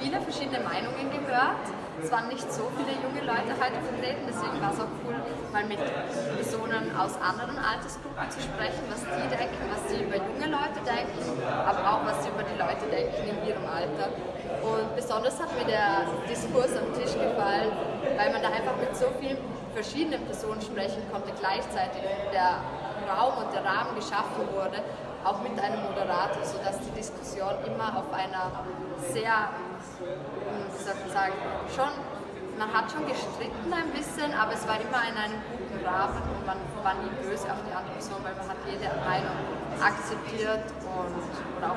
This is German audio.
viele verschiedene Meinungen gehört. Es waren nicht so viele junge Leute heute vertreten, deswegen war es auch cool, mal mit Personen aus anderen Altersgruppen zu sprechen, was die denken, was sie über junge Leute denken, aber auch was sie über die Leute denken in ihrem Alter. Und besonders hat mir der Diskurs am Tisch gefallen, weil man da einfach mit so vielen verschiedenen Personen sprechen konnte gleichzeitig. Der Raum und der Rahmen geschaffen wurde, auch mit einem Moderator, sodass die Diskussion immer auf einer sehr, hm, wie soll man sagen, schon, man hat schon gestritten ein bisschen, aber es war immer in einem guten Rahmen und man war nie böse auf die andere Person, weil man hat jede Meinung akzeptiert und oder.